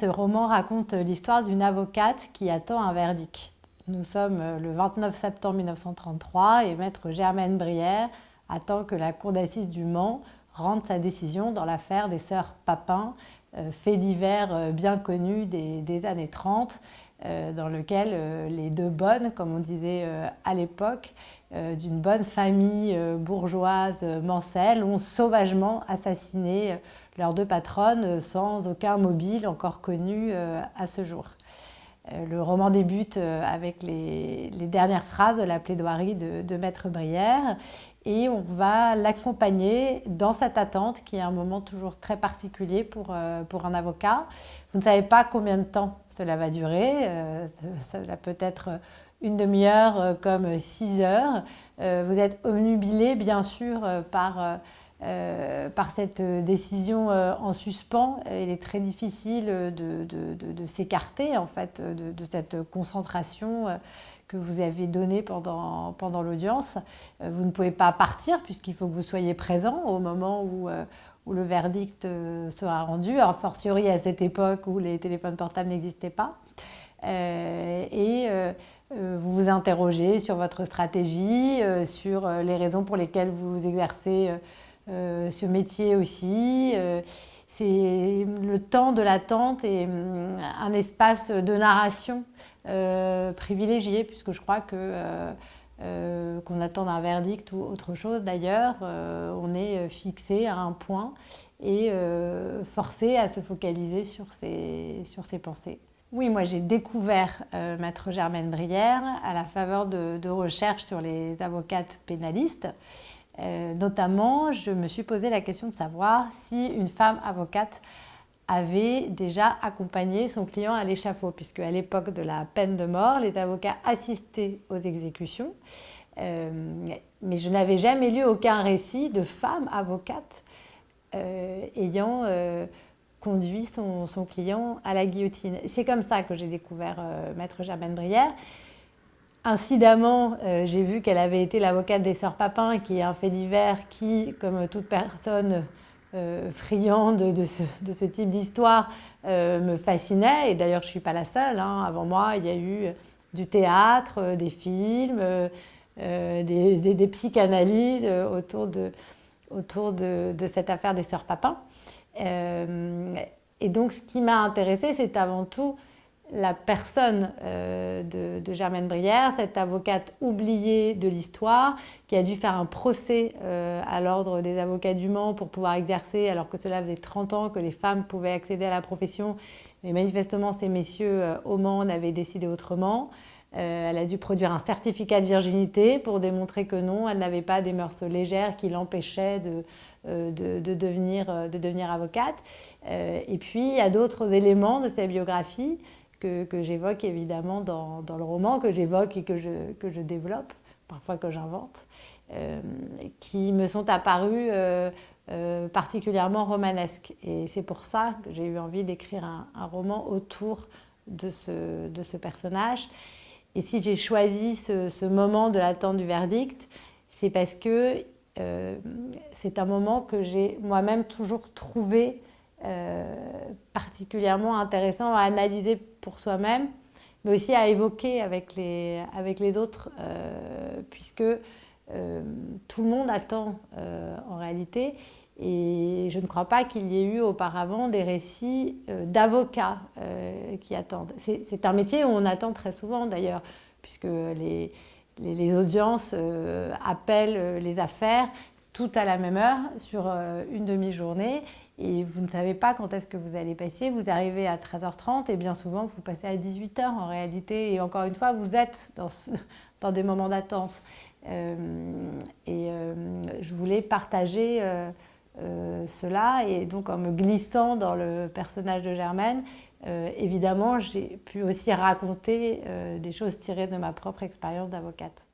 Ce roman raconte l'histoire d'une avocate qui attend un verdict. Nous sommes le 29 septembre 1933 et maître Germaine Brière attend que la cour d'assises du Mans rende sa décision dans l'affaire des sœurs Papin, euh, fait divers euh, bien connu des, années 30, euh, dans lequel les deux bonnes, comme on disait à l'époque, d'une bonne famille bourgeoise mancelle, ont sauvagement assassiné leurs deux patronnes sans aucun mobile encore connu à ce jour. Le roman débute avec les, dernières phrases de la plaidoirie de, Maître Brière et on va l'accompagner dans cette attente qui est un moment toujours très particulier pour, euh, pour un avocat. Vous ne savez pas combien de temps cela va durer, euh, cela peut être une demi-heure euh, comme six heures. vous êtes omnubilé bien sûr par, par cette décision en suspens. Il est très difficile de, s'écarter en fait de, cette concentration que vous avez donnée pendant, l'audience. Vous ne pouvez pas partir puisqu'il faut que vous soyez présent au moment où, où le verdict sera rendu, a fortiori à cette époque où les téléphones portables n'existaient pas. et euh, vous vous interrogez sur votre stratégie, euh, sur euh, les raisons pour lesquelles vous exercez ce métier aussi. C'est le temps de l'attente et hum, un espace de narration privilégié, puisque je crois que qu'on attend un verdict ou autre chose d'ailleurs, on est fixé à un point et forcé à se focaliser sur sur ses pensées. Oui, moi j'ai découvert euh, Maître Germaine Brière à la faveur de, recherches sur les avocates pénalistes. Euh, notamment, je me suis posé la question de savoir si une femme avocate avait déjà accompagné son client à l'échafaud, puisque à l'époque de la peine de mort, les avocats assistaient aux exécutions. Euh, mais je n'avais jamais lu aucun récit de femme avocate ayant conduit son, client à la guillotine. C'est comme ça que j'ai découvert euh, Maître Germaine Brière. Incidemment, euh, j'ai vu qu'elle avait été l'avocate des Sœurs Papin, qui est un fait divers qui, comme toute personne euh, friande de ce, type d'histoire, me fascinait. Et d'ailleurs, je ne suis pas la seule. Hein. Avant moi, il y a eu du théâtre, des films, des, psychanalyses autour, de, cette affaire des Sœurs Papin. Euh, et donc, ce qui m'a intéressée, c'est avant tout la personne euh, de, Germaine Brière, cette avocate oubliée de l'histoire, qui a dû faire un procès euh, à l'ordre des avocats du Mans pour pouvoir exercer, alors que cela faisait 30 ans que les femmes pouvaient accéder à la profession. Mais manifestement, ces messieurs au Mans avaient décidé autrement. elle a dû produire un certificat de virginité pour démontrer que non, elle n'avait pas des mœurs légères qui l'empêchaient de, euh, de, devenir, euh, de devenir avocate. Euh, et puis, il y a d'autres éléments de sa biographie que, j'évoque évidemment dans, le roman, que j'évoque et que je, que je développe, parfois que j'invente, qui me sont apparus particulièrement romanesques. Et c'est pour ça que j'ai eu envie d'écrire un, roman autour de ce, de ce, personnage. Et si j'ai choisi ce, ce moment de l'attente du verdict, c'est parce que euh, c'est un moment que j'ai moi-même toujours trouvé euh, particulièrement intéressant à analyser pour soi-même, mais aussi à évoquer avec les, avec les autres, euh, puisque tout le monde attend en réalité. Et je ne crois pas qu'il y ait eu auparavant des récits d'avocats qui attendent. C'est un métier où on attend très souvent d'ailleurs, puisque les, les, audiences euh, appellent euh, les affaires tout à la même heure sur euh, une demi-journée et vous ne savez pas quand est-ce que vous allez passer. Vous arrivez à 13h30 et bien souvent vous passez à 18h en réalité et encore une fois vous êtes dans, des moments d'attente. et je voulais partager cela et donc en me glissant dans le personnage de Germaine, euh, évidemment, j'ai pu aussi raconter euh, des choses tirées de ma propre expérience d'avocate.